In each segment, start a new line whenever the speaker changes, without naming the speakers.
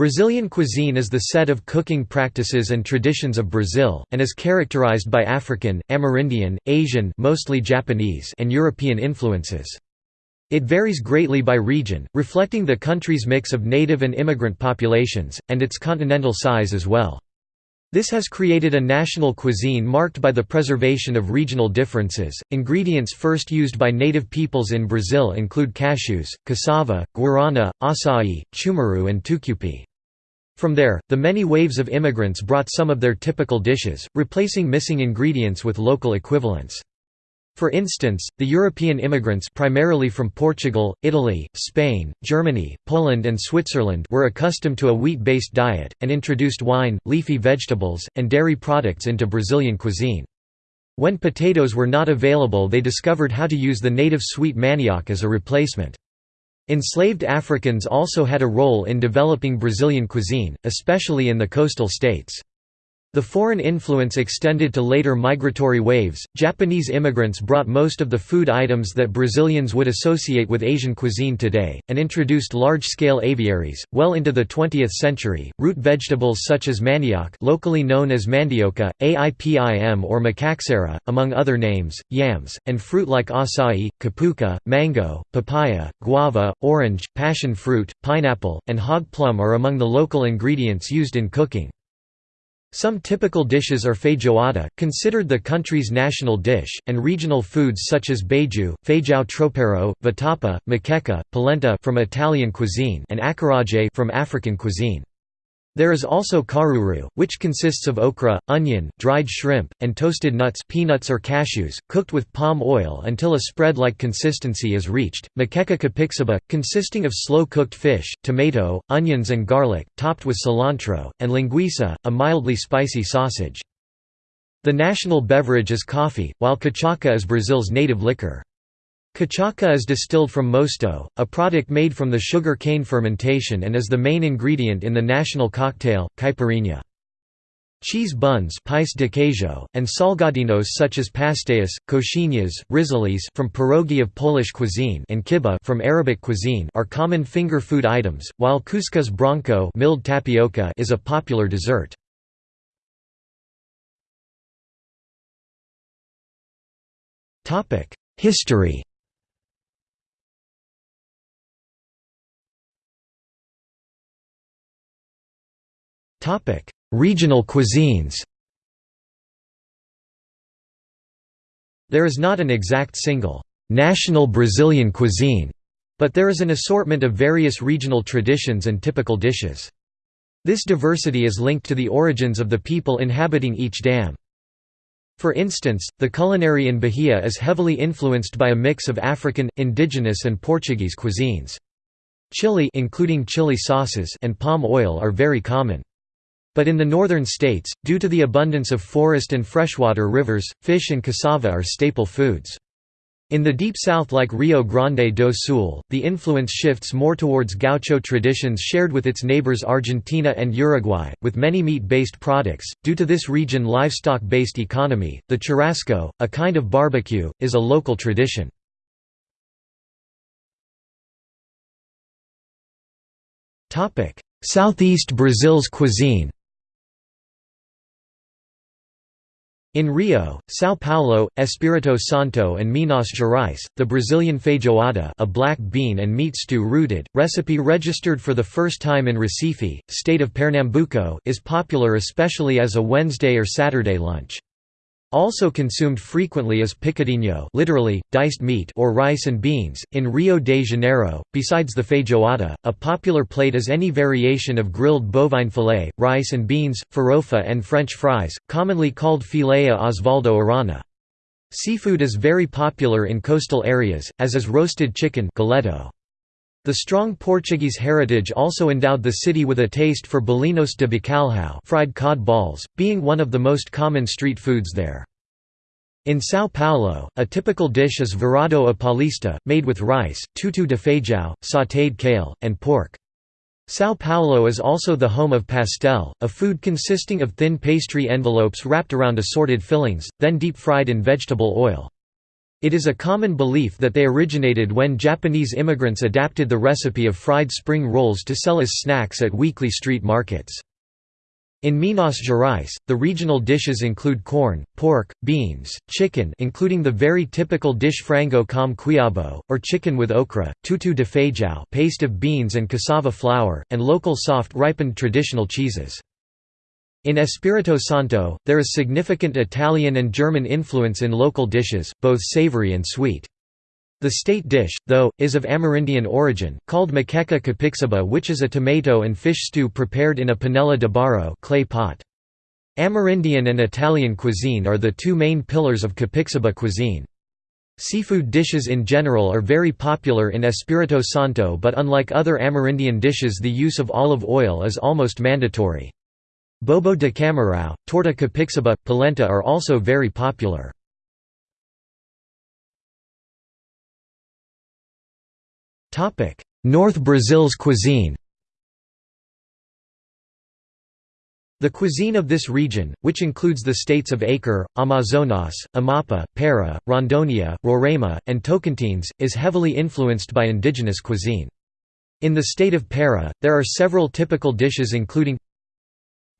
Brazilian cuisine is the set of cooking practices and traditions of Brazil, and is characterized by African, Amerindian, Asian mostly Japanese and European influences. It varies greatly by region, reflecting the country's mix of native and immigrant populations, and its continental size as well. This has created a national cuisine marked by the preservation of regional differences. Ingredients first used by native peoples in Brazil include cashews, cassava, guarana, acai, cumaru, and tucupi. From there, the many waves of immigrants brought some of their typical dishes, replacing missing ingredients with local equivalents. For instance, the European immigrants primarily from Portugal, Italy, Spain, Germany, Poland and Switzerland were accustomed to a wheat-based diet, and introduced wine, leafy vegetables, and dairy products into Brazilian cuisine. When potatoes were not available they discovered how to use the native sweet manioc as a replacement. Enslaved Africans also had a role in developing Brazilian cuisine, especially in the coastal states. The foreign influence extended to later migratory waves. Japanese immigrants brought most of the food items that Brazilians would associate with Asian cuisine today, and introduced large scale aviaries. Well into the 20th century, root vegetables such as manioc, locally known as mandioca, aipim or macaxeira, among other names, yams, and fruit like acai, cupuaçu, mango, papaya, guava, orange, passion fruit, pineapple, and hog plum are among the local ingredients used in cooking. Some typical dishes are feijoada, considered the country's national dish, and regional foods such as beiju, feijão tropeiro, vatapa, moqueca, polenta from Italian cuisine and acarajé from African cuisine. There is also caruru, which consists of okra, onion, dried shrimp, and toasted nuts peanuts or cashews, cooked with palm oil until a spread-like consistency is reached, moqueca capixaba, consisting of slow-cooked fish, tomato, onions and garlic, topped with cilantro, and linguiça, a mildly spicy sausage. The national beverage is coffee, while cachaça is Brazil's native liquor. Cachaça is distilled from mosto, a product made from the sugar cane fermentation and is the main ingredient in the national cocktail, caipirinha. Cheese buns pais de queijo, and salgadinhos such as pastéis, coxinhas, risoles from pierogi of Polish cuisine and kibbeh from Arabic cuisine are common finger food items, while cuscuz branco milled tapioca is a popular dessert. History Regional cuisines There is not an exact single, "'national Brazilian cuisine' but there is an assortment of various regional traditions and typical dishes. This diversity is linked to the origins of the people inhabiting each dam. For instance, the culinary in Bahia is heavily influenced by a mix of African, indigenous and Portuguese cuisines. Chili including chili sauces and palm oil are very common. But in the northern states, due to the abundance of forest and freshwater rivers, fish and cassava are staple foods. In the deep south like Rio Grande do Sul, the influence shifts more towards gaucho traditions shared with its neighbors Argentina and Uruguay, with many meat-based products. Due to this region livestock-based economy, the churrasco, a kind of barbecue, is a local tradition. Southeast Brazil's cuisine In Rio, São Paulo, Espírito Santo and Minas Gerais, the Brazilian feijoada a black bean and meat stew rooted, recipe registered for the first time in Recife, state of Pernambuco is popular especially as a Wednesday or Saturday lunch. Also consumed frequently is picadinho literally, diced meat or rice and beans. In Rio de Janeiro, besides the feijoada, a popular plate is any variation of grilled bovine fillet, rice and beans, farofa and French fries, commonly called filé à Oswaldo Aranha. Seafood is very popular in coastal areas, as is roasted chicken galeto. The strong Portuguese heritage also endowed the city with a taste for bolinhos de bacalhau fried cod balls, being one of the most common street foods there. In São Paulo, a typical dish is virado a paulista, made with rice, tutu de feijão, sautéed kale, and pork. São Paulo is also the home of pastel, a food consisting of thin pastry envelopes wrapped around assorted fillings, then deep-fried in vegetable oil. It is a common belief that they originated when Japanese immigrants adapted the recipe of fried spring rolls to sell as snacks at weekly street markets. In Minas Gerais, the regional dishes include corn, pork, beans, chicken including the very typical dish frango com quiabo, or chicken with okra, tutu de feijão paste of beans and cassava flour, and local soft ripened traditional cheeses. In Espirito Santo, there is significant Italian and German influence in local dishes, both savory and sweet. The state dish, though, is of Amerindian origin, called moqueca capixaba which is a tomato and fish stew prepared in a panela de barro clay pot. Amerindian and Italian cuisine are the two main pillars of capixaba cuisine. Seafood dishes in general are very popular in Espirito Santo but unlike other Amerindian dishes the use of olive oil is almost mandatory. Bobo de camarão, torta capixaba, polenta are also very popular. North Brazil's cuisine The cuisine of this region, which includes the states of Acre, Amazonas, Amapá, Para, Rondônia, Roraima, and Tocantins, is heavily influenced by indigenous cuisine. In the state of Para, there are several typical dishes including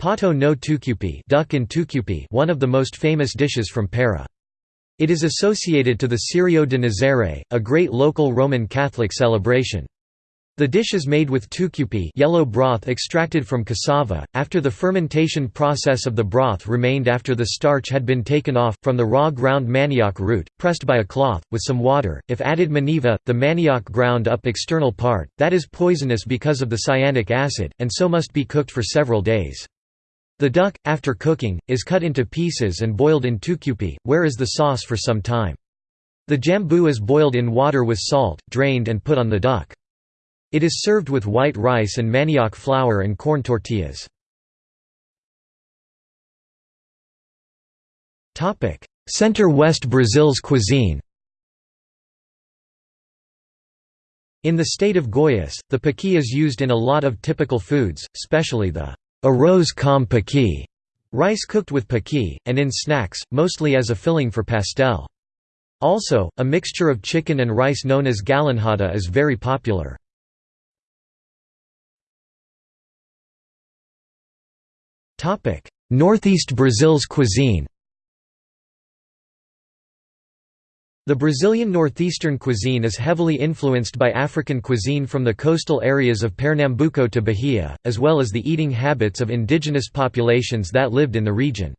Pato no tucupi, duck in tucupi one of the most famous dishes from Para. It is associated to the Círio de Nazaré, a great local Roman Catholic celebration. The dish is made with tucupi yellow broth extracted from cassava, after the fermentation process of the broth remained after the starch had been taken off, from the raw ground manioc root, pressed by a cloth, with some water, if added maniva, the manioc ground up external part, that is poisonous because of the cyanic acid, and so must be cooked for several days. The duck, after cooking, is cut into pieces and boiled in tucupi, where is the sauce for some time. The jambu is boiled in water with salt, drained and put on the duck. It is served with white rice and manioc flour and corn tortillas. Center-West Brazil's cuisine In the state of Goiás, the pequi is used in a lot of typical foods, especially the arroz com pequi, rice cooked with pequi, and in snacks, mostly as a filling for pastel. Also, a mixture of chicken and rice known as galinhada is very popular. Northeast Brazil's cuisine The Brazilian northeastern cuisine is heavily influenced by African cuisine from the coastal areas of Pernambuco to Bahia, as well as the eating habits of indigenous populations that lived in the region.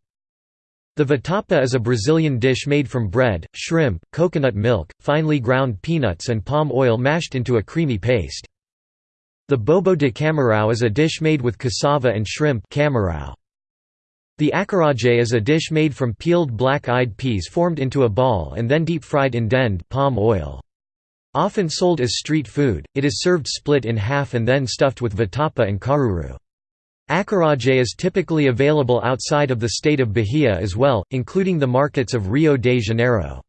The vatapa is a Brazilian dish made from bread, shrimp, coconut milk, finely ground peanuts and palm oil mashed into a creamy paste. The bobo de camarão is a dish made with cassava and shrimp camarão. The acarajé is a dish made from peeled black-eyed peas formed into a ball and then deep-fried in dendê palm oil. Often sold as street food, it is served split in half and then stuffed with vatapa and caruru. Acarajé is typically available outside of the state of Bahia as well, including the markets of Rio de Janeiro.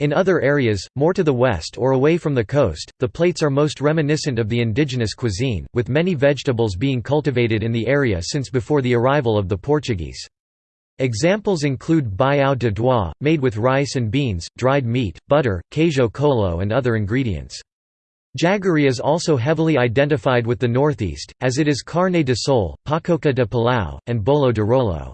In other areas, more to the west or away from the coast, the plates are most reminiscent of the indigenous cuisine, with many vegetables being cultivated in the area since before the arrival of the Portuguese. Examples include baião de dois, made with rice and beans, dried meat, butter, queijo coalho and other ingredients. Jaggery is also heavily identified with the northeast, as it is carne de sol, pacoca de pilão, and bolo de rolo.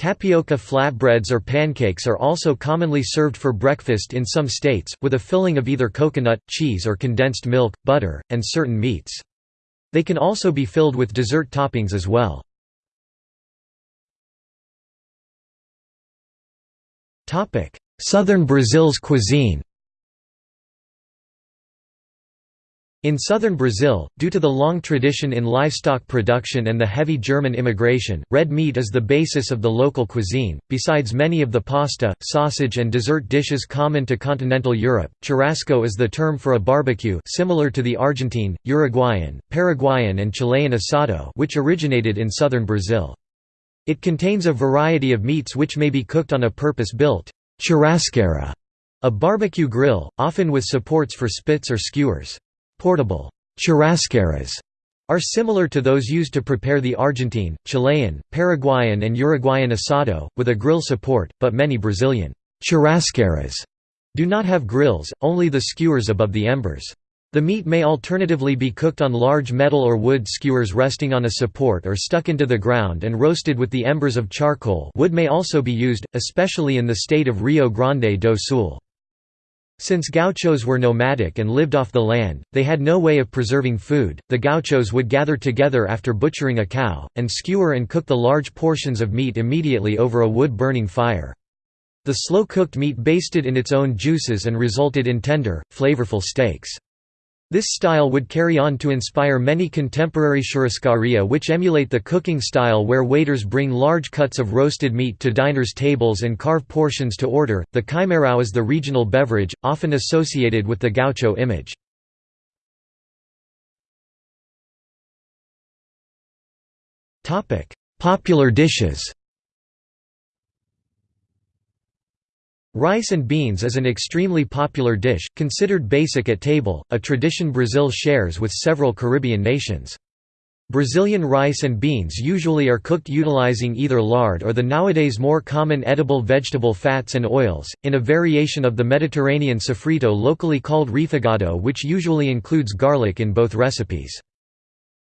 Tapioca flatbreads or pancakes are also commonly served for breakfast in some states, with a filling of either coconut, cheese or condensed milk, butter, and certain meats. They can also be filled with dessert toppings as well. Southern Brazil's cuisine In southern Brazil, due to the long tradition in livestock production and the heavy German immigration, red meat is the basis of the local cuisine. Besides many of the pasta, sausage, and dessert dishes common to continental Europe, churrasco is the term for a barbecue similar to the Argentine, Uruguayan, Paraguayan, and Chilean asado, which originated in southern Brazil. It contains a variety of meats which may be cooked on a purpose-built churrasqueira, a barbecue grill, often with supports for spits or skewers. Portable churrasqueiras are similar to those used to prepare the Argentine, Chilean, Paraguayan and Uruguayan asado, with a grill support, but many Brazilian churrasqueiras do not have grills, only the skewers above the embers. The meat may alternatively be cooked on large metal or wood skewers resting on a support or stuck into the ground and roasted with the embers of charcoal wood may also be used, especially in the state of Rio Grande do Sul. Since gauchos were nomadic and lived off the land, they had no way of preserving food. The gauchos would gather together after butchering a cow, and skewer and cook the large portions of meat immediately over a wood burning fire. The slow-cooked meat basted in its own juices and resulted in tender, flavorful steaks. This style would carry on to inspire many contemporary churrascaria which emulate the cooking style where waiters bring large cuts of roasted meat to diners' tables and carve portions to order. The chimarrão is the regional beverage, often associated with the gaucho image. Popular dishes Rice and beans is an extremely popular dish, considered basic at table, a tradition Brazil shares with several Caribbean nations. Brazilian rice and beans usually are cooked utilizing either lard or the nowadays more common edible vegetable fats and oils, in a variation of the Mediterranean sofrito locally called refogado which usually includes garlic in both recipes.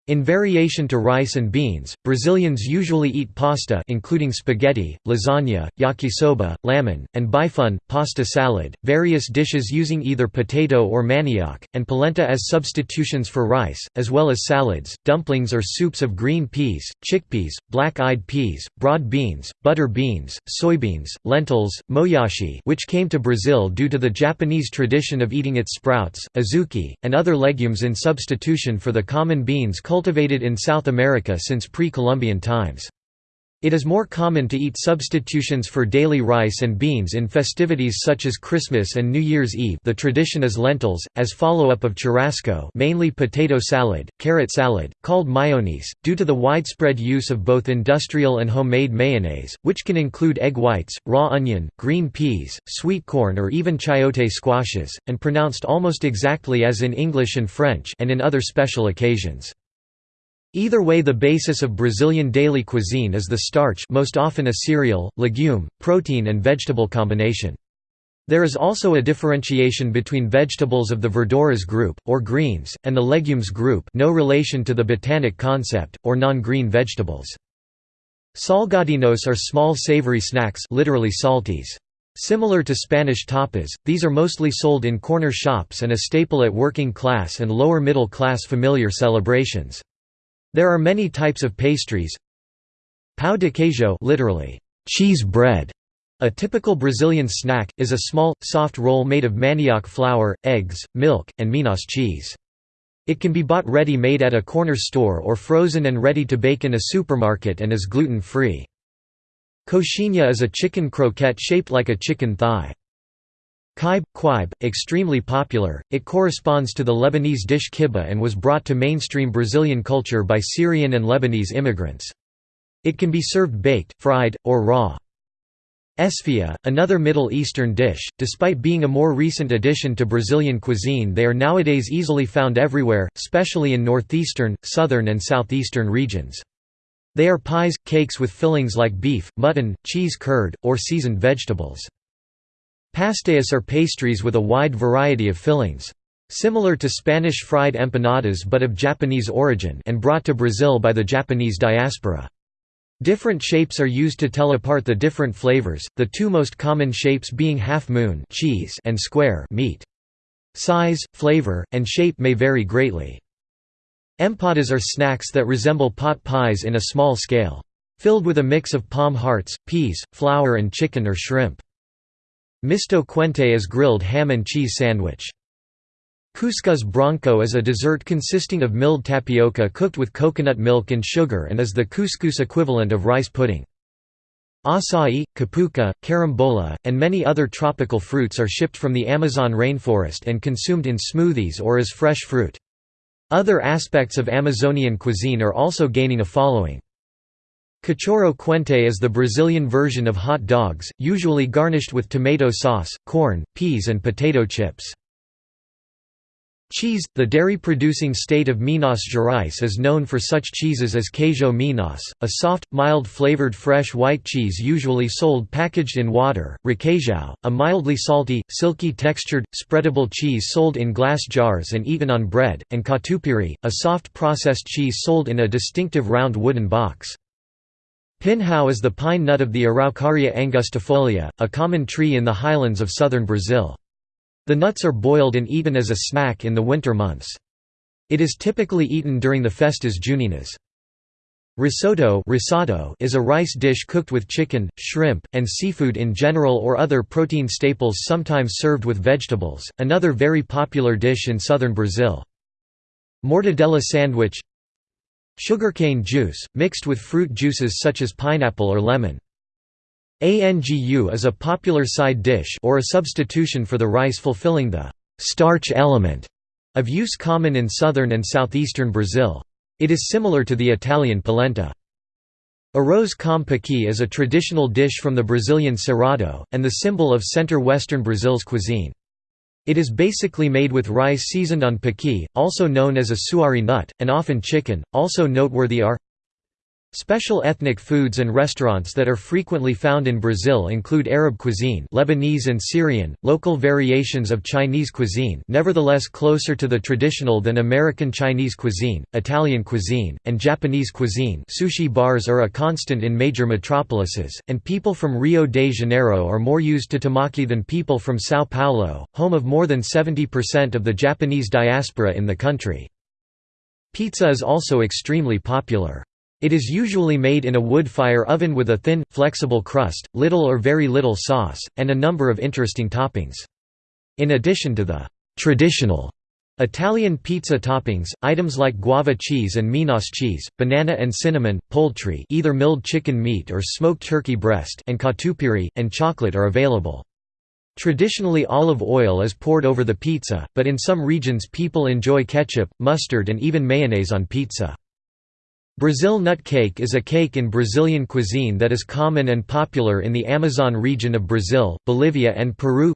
In variation to rice and beans, Brazilians usually eat pasta including spaghetti, lasagna, yakisoba, lamen, and bifun, pasta salad, various dishes using either potato or manioc, and polenta as substitutions for rice, as well as salads, dumplings or soups of green peas, chickpeas, black-eyed peas, broad beans, butter beans, soybeans, lentils, moyashi which came to Brazil due to the Japanese tradition of eating its sprouts, azuki, and other legumes in substitution for the common beans cultivated in South America since pre-Columbian times. It is more common to eat substitutions for daily rice and beans in festivities such as Christmas and New Year's Eve the tradition is lentils, as follow-up of churrasco mainly potato salad, carrot salad, called mayonnaise, due to the widespread use of both industrial and homemade mayonnaise, which can include egg whites, raw onion, green peas, sweet corn or even chayote squashes, and pronounced almost exactly as in English and French and in other special occasions. Either way the basis of Brazilian daily cuisine is the starch most often a cereal, legume, protein and vegetable combination. There is also a differentiation between vegetables of the verduras group, or greens, and the legumes group no relation to the botanic concept, or non-green vegetables. Salgadinhos are small savory snacks literally salties. Similar to Spanish tapas, these are mostly sold in corner shops and a staple at working class and lower middle class familiar celebrations. There are many types of pastries. Pão de queijo literally, cheese bread, a typical Brazilian snack, is a small, soft roll made of manioc flour, eggs, milk, and Minas cheese. It can be bought ready-made at a corner store or frozen and ready to bake in a supermarket and is gluten-free. Coxinha is a chicken croquette shaped like a chicken thigh. Kibe, quibe, extremely popular, it corresponds to the Lebanese dish kibbeh and was brought to mainstream Brazilian culture by Syrian and Lebanese immigrants. It can be served baked, fried, or raw. Esfiha, another Middle Eastern dish, despite being a more recent addition to Brazilian cuisine they are nowadays easily found everywhere, especially in northeastern, southern and southeastern regions. They are pies, cakes with fillings like beef, mutton, cheese curd, or seasoned vegetables. Pastéis are pastries with a wide variety of fillings. Similar to Spanish fried empanadas but of Japanese origin and brought to Brazil by the Japanese diaspora. Different shapes are used to tell apart the different flavors, the two most common shapes being half-moon cheese and square meat. Size, flavor, and shape may vary greatly. Empadas are snacks that resemble pot pies in a small scale. Filled with a mix of palm hearts, peas, flour and chicken or shrimp. Misto quente is grilled ham and cheese sandwich. Cuscuz branco is a dessert consisting of milled tapioca cooked with coconut milk and sugar and is the couscous equivalent of rice pudding. Acai, cupuaçu, carambola, and many other tropical fruits are shipped from the Amazon rainforest and consumed in smoothies or as fresh fruit. Other aspects of Amazonian cuisine are also gaining a following. Cachorro quente is the Brazilian version of hot dogs, usually garnished with tomato sauce, corn, peas and potato chips. Cheese – The dairy-producing state of Minas Gerais is known for such cheeses as Queijo Minas, a soft, mild-flavored fresh white cheese usually sold packaged in water, requeijão, a mildly salty, silky-textured, spreadable cheese sold in glass jars and eaten on bread, and catupiry, a soft processed cheese sold in a distinctive round wooden box. Pinhão is the pine nut of the Araucaria angustifolia, a common tree in the highlands of southern Brazil. The nuts are boiled and eaten as a snack in the winter months. It is typically eaten during the festas juninas. Risotto is a rice dish cooked with chicken, shrimp, and seafood in general or other protein staples sometimes served with vegetables, another very popular dish in southern Brazil. Mortadella sandwich Sugarcane juice, mixed with fruit juices such as pineapple or lemon. Angu is a popular side dish or a substitution for the rice fulfilling the starch element of use common in southern and southeastern Brazil. It is similar to the Italian polenta. Arroz com pequi is a traditional dish from the Brazilian Cerrado, and the symbol of center-western Brazil's cuisine. It is basically made with rice seasoned on pequi, also known as a souari nut, and often chicken. Also noteworthy are Special ethnic foods and restaurants that are frequently found in Brazil include Arab cuisine Lebanese and Syrian, local variations of Chinese cuisine nevertheless closer to the traditional than American Chinese cuisine, Italian cuisine, and Japanese cuisine sushi bars are a constant in major metropolises, and people from Rio de Janeiro are more used to temaki than people from São Paulo, home of more than 70% of the Japanese diaspora in the country. Pizza is also extremely popular. It is usually made in a wood-fire oven with a thin, flexible crust, little or very little sauce, and a number of interesting toppings. In addition to the traditional Italian pizza toppings, items like guava cheese and Minas cheese, banana and cinnamon, poultry either milled chicken meat or smoked turkey breast and catupiry, and chocolate are available. Traditionally olive oil is poured over the pizza, but in some regions people enjoy ketchup, mustard and even mayonnaise on pizza. Brazil nut cake is a cake in Brazilian cuisine that is common and popular in the Amazon region of Brazil, Bolivia and Peru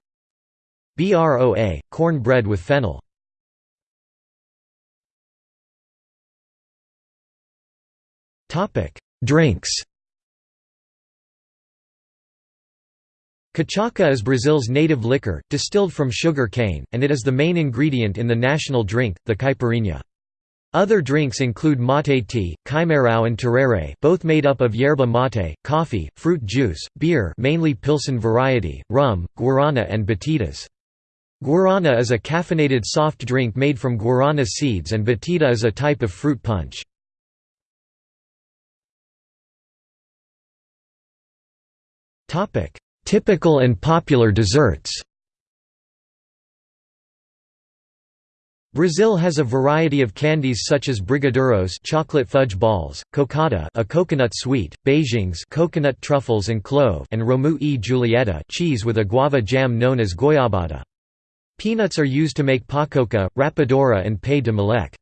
Broa, corn bread with fennel. Drinks Cachaça is Brazil's native liquor, distilled from sugar cane, and it is the main ingredient in the national drink, the caipirinha. Other drinks include mate tea, chimarrão and tereré both made up of yerba mate, coffee, fruit juice, beer mainly Pilsen variety, rum, guarana and batidas. Guarana is a caffeinated soft drink made from guarana seeds and batida is a type of fruit punch. Typical and popular desserts Brazil has a variety of candies such as brigadeiros chocolate fudge balls, cocada a coconut sweet, beijinhos coconut truffles and clove and romeu e julieta cheese with a guava jam known as goiabada. Peanuts are used to make pacoca, rapadura and pé de moleque.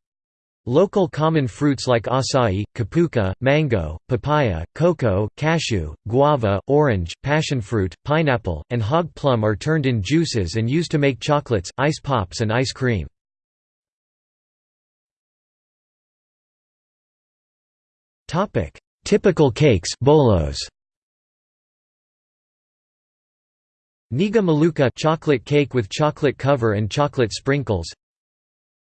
Local common fruits like acai, cupuaçu, mango, papaya, cocoa, cashew, guava, orange, passionfruit, pineapple, and hog plum are turned in juices and used to make chocolates, ice pops and ice cream.
Topic: Typical cakes, bolos.
Nega maluca chocolate cake with chocolate cover and chocolate sprinkles.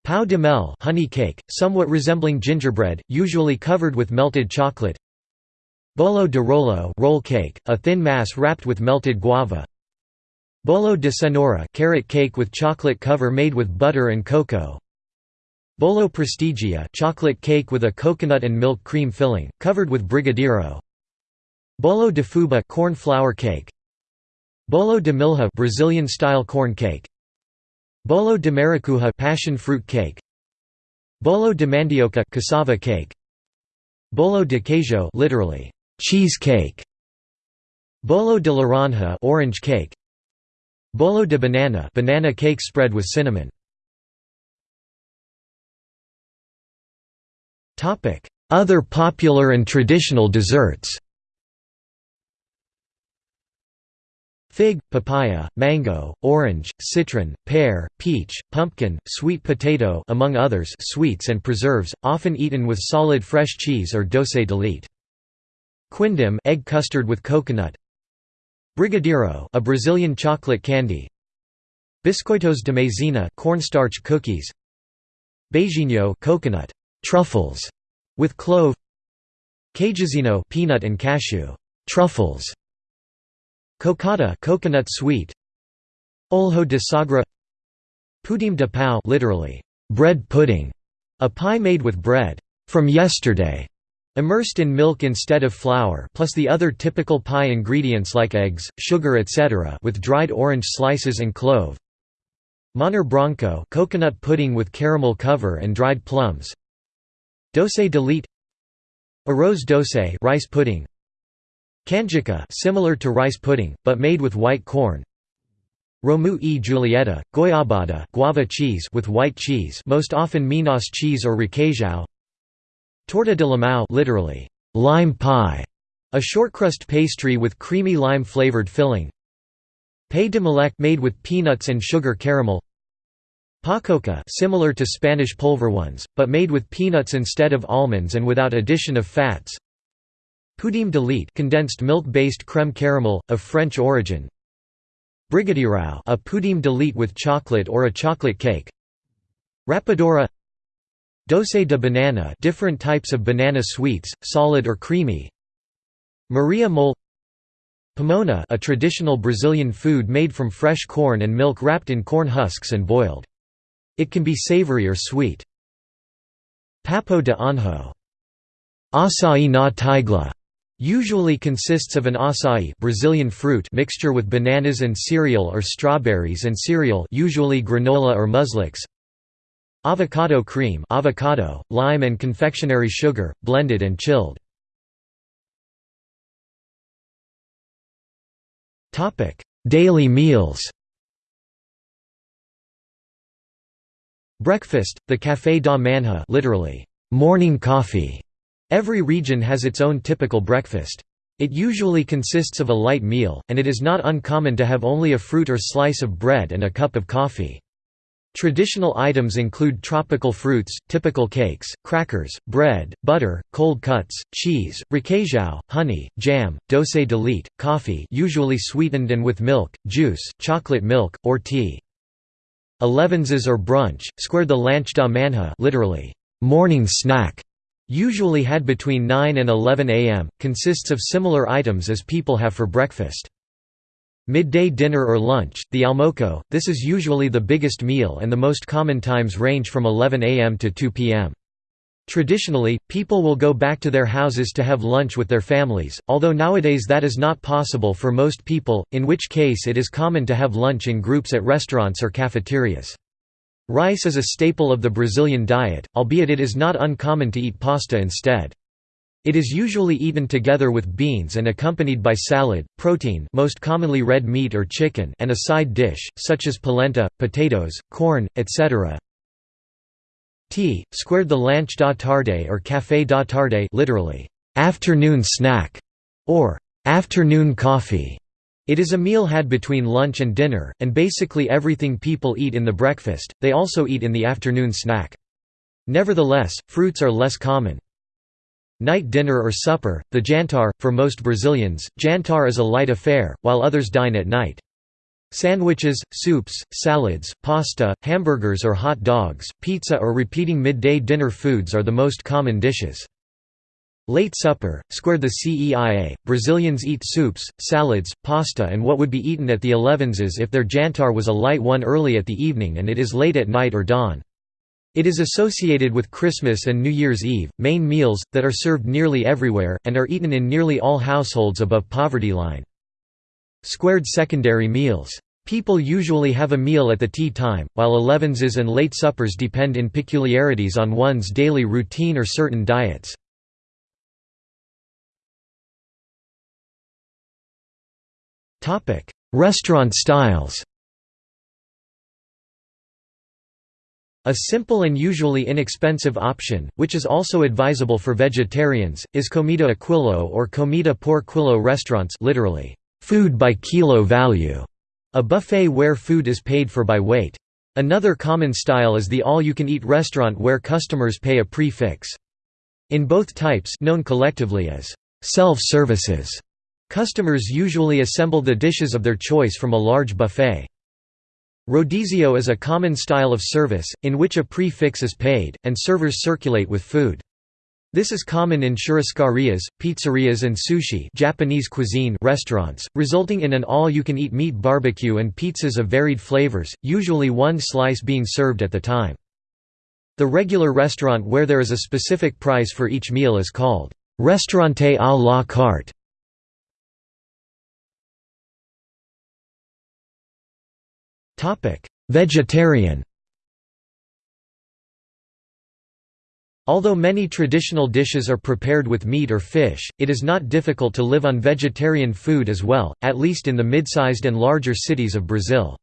Pão de mel honey cake, somewhat resembling gingerbread, usually covered with melted chocolate. Bolo de rolo roll cake, a thin mass wrapped with melted guava. Bolo de cenoura carrot cake with chocolate cover made with butter and cocoa. Bolo Prestigia chocolate cake with a coconut and milk cream filling, covered with brigadeiro. Bolo de fuba corn flour cake. Bolo de milho Brazilian-style corn cake. Bolo de maracujá passion fruit cake. Bolo de mandioca cassava cake. Bolo de queijo literally cheese cake. Bolo de laranja orange cake. Bolo de banana banana cake spread with cinnamon. Other popular and traditional desserts? Fig, papaya, mango, orange, citron, pear, peach, pumpkin, sweet potato among others. Sweets and preserves, often eaten with solid fresh cheese or doce de leite. Quindim egg custard with coconut. Brigadeiro a Brazilian chocolate candy. Biscoitos de maizena cornstarch cookies. Beijinho coconut truffles with clove Queijinho peanut and cashew truffles Cocada coconut sweet Olho de sogra Pudim de pão literally bread pudding a pie made with bread from yesterday immersed in milk instead of flour plus the other typical pie ingredients like eggs, sugar etc. with dried orange slices and clove Manjar branco coconut pudding with caramel cover and dried plums Doce de leite Arroz doce rice pudding Canjica similar to rice pudding, but made with white corn. Romeu e Julieta, goiabada guava cheese with white cheese most often Minas cheese or requeijão. Torta de limão literally, lime pie, a shortcrust pastry with creamy lime-flavored filling. Pé de moleque made with peanuts and sugar caramel. Pacoca similar to Spanish polvorones, but made with peanuts instead of almonds and without addition of fats. Pudim de leite condensed milk-based creme caramel, of French origin. Brigadeiro a pudim de leite with chocolate or a chocolate cake. Rapadura Doce de banana different types of banana sweets, solid or creamy. Maria mole Pamonha a traditional Brazilian food made from fresh corn and milk wrapped in corn husks and boiled. It can be savory or sweet. Papo de anjo Açaí na tigela Usually consists of an acai Brazilian fruit mixture with bananas and cereal or strawberries and cereal usually granola or muesli. Avocado cream avocado, lime and confectionery sugar, blended and chilled. Daily meals Breakfast, the café da manhã literally, morning coffee, Every region has its own typical breakfast. It usually consists of a light meal, and it is not uncommon to have only a fruit or slice of bread and a cup of coffee. Traditional items include tropical fruits, typical cakes, crackers, bread, butter, cold cuts, cheese, requeijão, honey, jam, doce de leite, coffee usually sweetened and with milk, juice, chocolate milk, or tea. Elevenses or brunch, square the lanche da manhã literally, morning snack, usually had between 9 and 11 am, consists of similar items as people have for breakfast. Midday dinner or lunch, the almoco, this is usually the biggest meal and the most common times range from 11 am to 2 pm. Traditionally, people will go back to their houses to have lunch with their families, although nowadays that is not possible for most people, in which case it is common to have lunch in groups at restaurants or cafeterias. Rice is a staple of the Brazilian diet, albeit it is not uncommon to eat pasta instead. It is usually eaten together with beans and accompanied by salad, protein most commonly red meat or chicken and a side dish, such as polenta, potatoes, corn, etc. Tea, squared the lanche da tarde or café da tarde literally, afternoon snack, or afternoon coffee. It is a meal had between lunch and dinner, and basically everything people eat in the breakfast, they also eat in the afternoon snack. Nevertheless, fruits are less common. Night dinner or supper, the jantar, for most Brazilians, jantar is a light affair, while others dine at night. Sandwiches, soups, salads, pasta, hamburgers or hot dogs, pizza or repeating midday dinner foods are the most common dishes. Late supper, squared the CEIA, Brazilians eat soups, salads, pasta and what would be eaten at the elevenses if their jantar was a light one early at the evening and it is late at night or dawn. It is associated with Christmas and New Year's Eve, main meals, that are served nearly everywhere, and are eaten in nearly all households above poverty line. Squared secondary meals. People usually have a meal at the tea time, while elevenses and late suppers depend in peculiarities on one's daily routine or certain diets. Restaurant styles A simple and usually inexpensive option, which is also advisable for vegetarians, is comida a aquilo or comida por quilo restaurants literally, food by kilo value, a buffet where food is paid for by weight. Another common style is the all-you-can-eat restaurant where customers pay a prix In both types known collectively as self-services, customers usually assemble the dishes of their choice from a large buffet. Rodizio is a common style of service, in which a prix is paid, and servers circulate with food. This is common in churrascarias, pizzerias and sushi Japanese cuisine restaurants, resulting in an all-you-can-eat meat barbecue and pizzas of varied flavors, usually one slice being served at the time. The regular restaurant where there is a specific price for each meal is called «restaurante à la carte». Vegetarian Although many traditional dishes are prepared with meat or fish, it is not difficult to live on vegetarian food as well, at least in the mid-sized and larger cities of Brazil.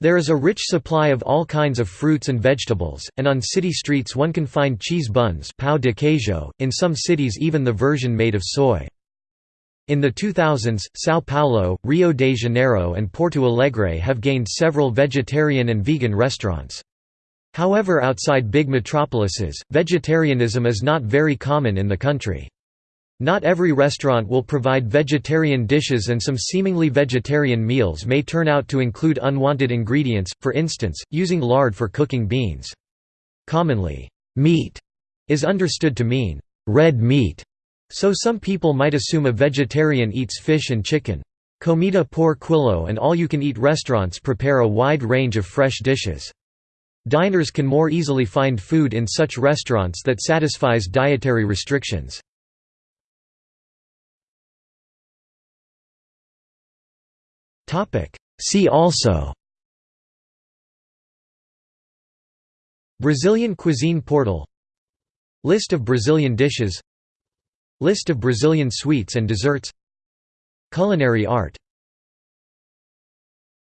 There is a rich supply of all kinds of fruits and vegetables, and on city streets one can find cheese buns pão de queijo, in some cities even the version made of soy. In the 2000s, São Paulo, Rio de Janeiro and Porto Alegre have gained several vegetarian and vegan restaurants. However outside big metropolises, vegetarianism is not very common in the country. Not every restaurant will provide vegetarian dishes and some seemingly vegetarian meals may turn out to include unwanted ingredients, for instance, using lard for cooking beans. Commonly, meat is understood to mean red meat, so some people might assume a vegetarian eats fish and chicken. Comida por quilo and all-you-can-eat restaurants prepare a wide range of fresh dishes. Diners can more easily find food in such restaurants that satisfies dietary restrictions. See also Brazilian cuisine portal List of Brazilian dishes List of Brazilian sweets and desserts Culinary art